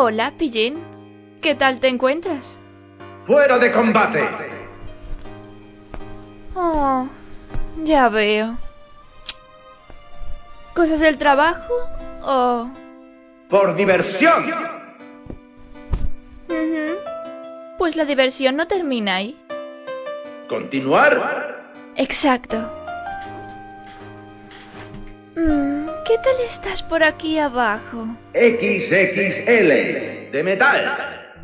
Hola, Pillín. ¿Qué tal te encuentras? ¡Fuera de combate! Oh, ya veo. ¿Cosas del trabajo o...? ¡Por diversión! Pues la diversión no termina ahí. ¿Continuar? Exacto. ¿Qué tal estás por aquí abajo? XXL de metal.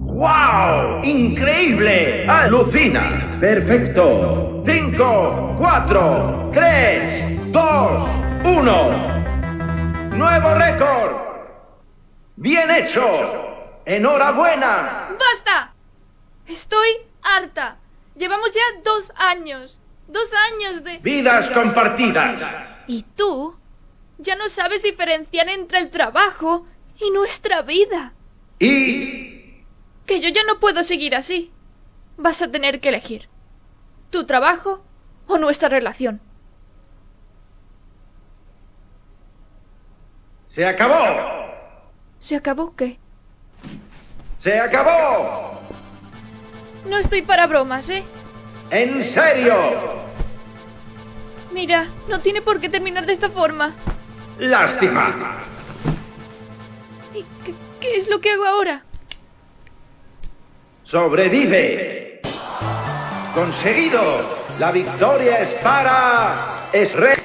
¡Wow! ¡Increíble! ¡Alucina! ¡Perfecto! 5, 4, 3, 2, 1. ¡Nuevo récord! ¡Bien hecho! ¡Enhorabuena! ¡Basta! Estoy harta. Llevamos ya dos años. Dos años de... Vidas compartidas. ¿Y tú? Ya no sabes diferenciar entre el trabajo y nuestra vida. Y Que yo ya no puedo seguir así. Vas a tener que elegir. ¿Tu trabajo o nuestra relación? se acabó. ¿Se acabó qué? Se acabó. No estoy para bromas, ¿eh? En serio. Mira, no tiene por qué terminar de esta forma. Lástima. ¿Y qué, qué es lo que hago ahora? Sobrevive. Conseguido. La victoria es para... Es re...